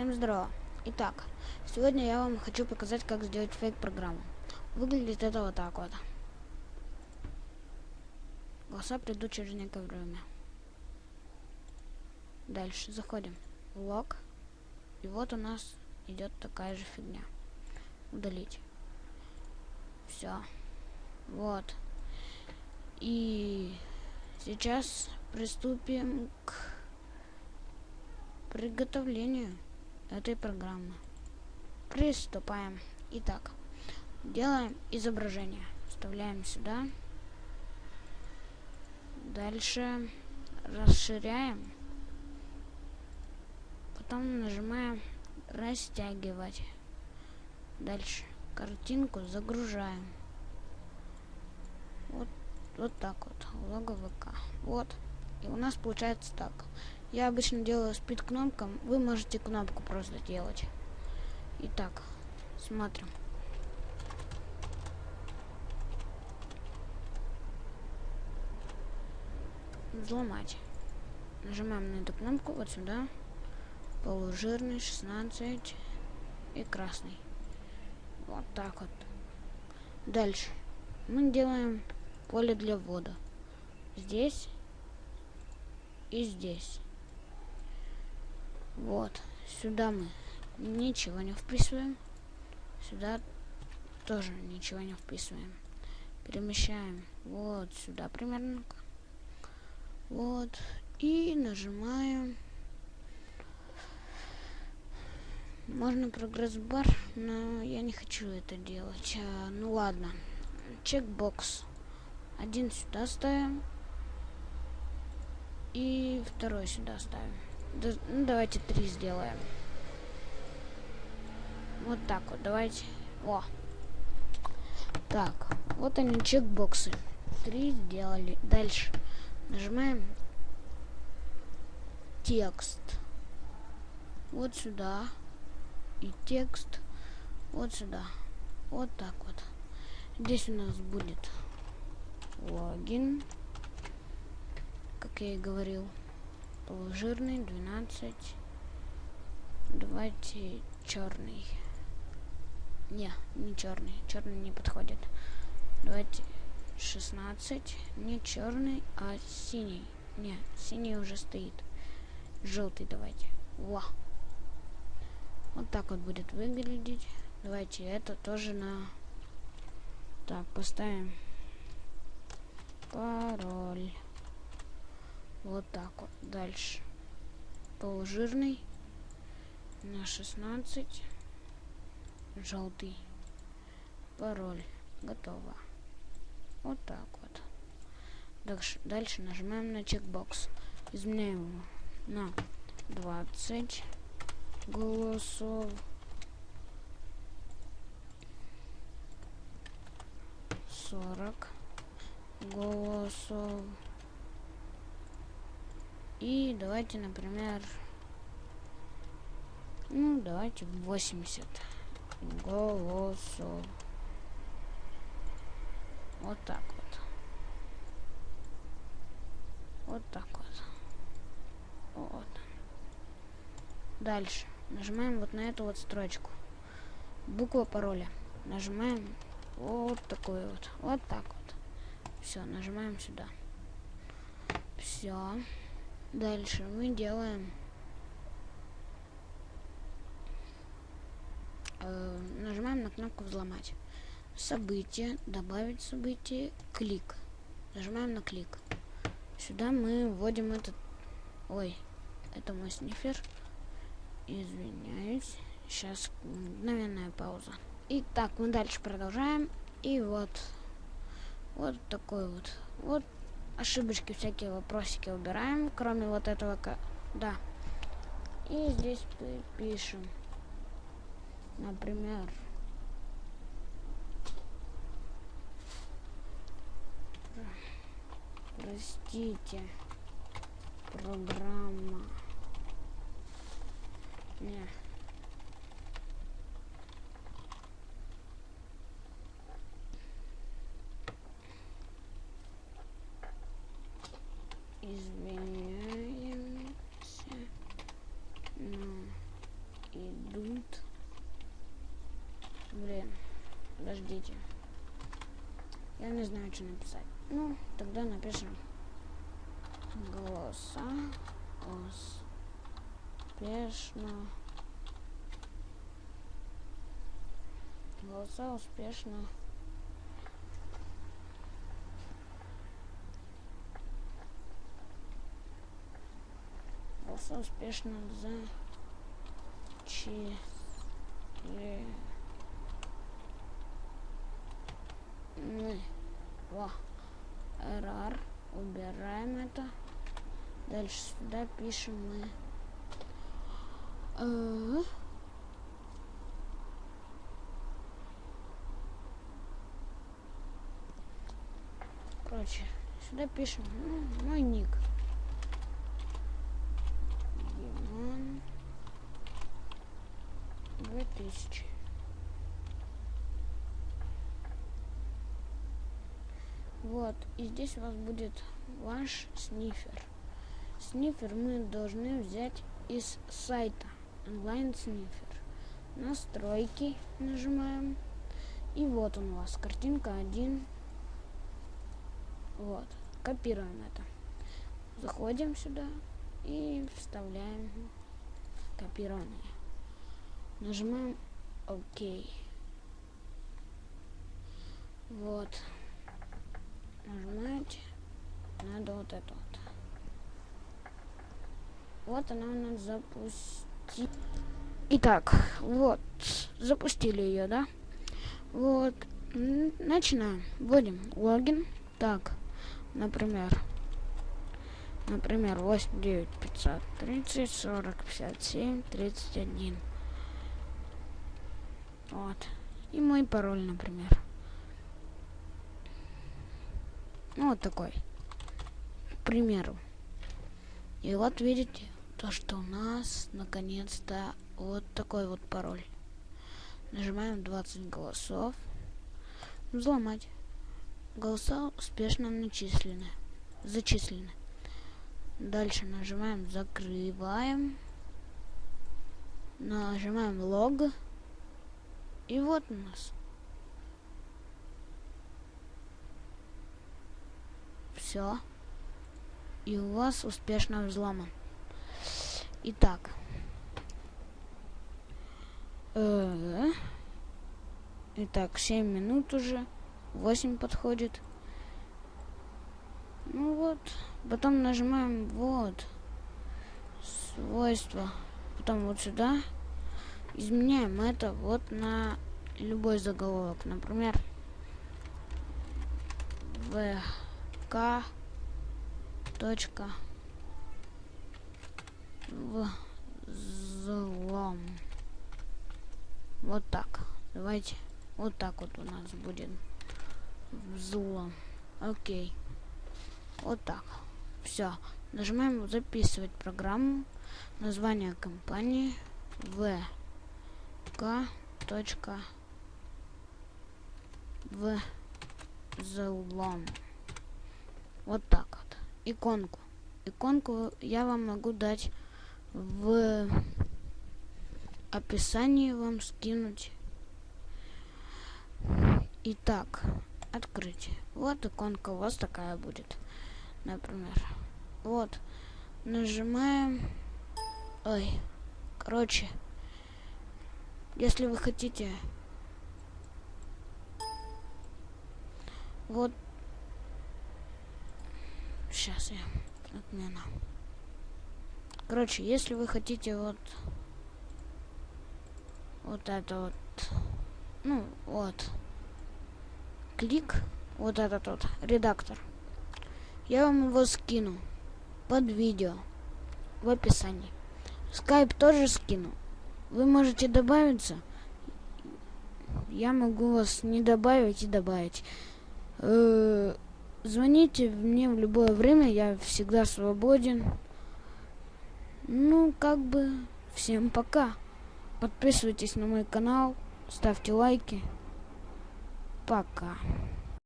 Всем здорово. Итак, сегодня я вам хочу показать, как сделать фейк-программу. Выглядит это вот так вот. Голоса придут через некоторое время. Дальше заходим лог. И вот у нас идет такая же фигня. Удалить. Все. Вот. И сейчас приступим к приготовлению этой программы. Приступаем. Итак, делаем изображение. Вставляем сюда. Дальше расширяем. Потом нажимаем растягивать. Дальше картинку загружаем. Вот, вот так вот. Лого ВК. Вот. И у нас получается так. Я обычно делаю спид кнопкам. Вы можете кнопку просто делать. Итак, смотрим. Взломать. Нажимаем на эту кнопку вот сюда. Полужирный, 16 и красный. Вот так вот. Дальше. Мы делаем поле для ввода. Здесь и здесь. Вот. Сюда мы ничего не вписываем. Сюда тоже ничего не вписываем. Перемещаем вот сюда примерно. Вот. И нажимаем. Можно прогресс-бар, но я не хочу это делать. А, ну ладно. Чекбокс. Один сюда ставим. И второй сюда ставим. Ну, давайте три сделаем. Вот так вот, давайте. О. Так, вот они чекбоксы. Три сделали. Дальше. Нажимаем текст. Вот сюда. И текст вот сюда. Вот так вот. Здесь у нас будет логин как я и говорил. Полужирный, 12. Давайте черный. Не, не черный. Черный не подходит. Давайте 16. Не черный, а синий. Не, синий уже стоит. Желтый давайте. Во. Вот так вот будет выглядеть. Давайте это тоже на... Так, поставим пароль. Вот так вот. Дальше. Полужирный. На 16. Желтый. Пароль. Готово. Вот так вот. Дальше, дальше нажимаем на чекбокс. Изменяем его на 20 голосов. Сорок голосов. И давайте, например, ну, давайте 80 голосов. Вот так вот. Вот так вот. Вот. Дальше. Нажимаем вот на эту вот строчку. Буква пароля. Нажимаем вот такой вот. Вот так вот. Все, нажимаем сюда. Все. Дальше мы делаем э, нажимаем на кнопку взломать. Событие, добавить событие, клик. Нажимаем на клик. Сюда мы вводим этот... Ой, это мой снифер. Извиняюсь. Сейчас мгновенная пауза. Итак, мы дальше продолжаем. И вот. Вот такой вот. Вот ошибочки, всякие вопросики убираем, кроме вот этого, да. И здесь пишем, например, простите, программа, не, извиняемся, но я не знаю, что написать. Ну, тогда напишем голоса успешно. Голоса успешно. Голоса успешно зачислили. Мы. Во. RR. Убираем это. Дальше сюда пишем мы. Э, Короче, сюда пишем ну, мой ник. Димон 2000. Вот, и здесь у вас будет ваш снифер. Снифер мы должны взять из сайта онлайн снифер. Настройки нажимаем. И вот он у вас, картинка 1. Вот, копируем это. Заходим сюда и вставляем копирование. Нажимаем ОК. Вот. Нажимаете. Надо вот это вот. Вот она у нас запустила. Итак, вот, запустили ее, да? Вот, начинаем. Вводим логин. Так, например, например, 8, 9, 500, 30, 40, 57, 31. Вот. И мой пароль, например. Ну, вот такой. К примеру. И вот видите, то, что у нас наконец-то вот такой вот пароль. Нажимаем 20 голосов. Взломать. Голоса успешно начислены. Зачислены. Дальше нажимаем закрываем. Нажимаем лог. И вот у нас. Все. И у вас успешно взломан. Итак. Э Итак, 7 минут уже. 8 подходит. Ну вот. Потом нажимаем вот. Свойства. Потом вот сюда. Изменяем это вот на любой заголовок. Например, ВК точка взлом. Вот так. Давайте. Вот так вот у нас будет взлом. Окей. Вот так. Все. Нажимаем записывать программу. Название компании vk. Точка взлом. Вот так вот. Иконку. Иконку я вам могу дать в описании вам скинуть. Итак, открыть. Вот иконка у вас такая будет. Например. Вот. Нажимаем. Ой. Короче. Если вы хотите... Вот. Сейчас я отмена. Короче, если вы хотите вот... Вот это вот... Ну, вот клик, вот этот вот редактор. Я вам его скину под видео в описании. Скайп тоже скину. Вы можете добавиться. Я могу вас не добавить и добавить. Э звоните мне в любое время, я всегда свободен. Ну, как бы, всем пока. Подписывайтесь на мой канал, ставьте лайки. Пока.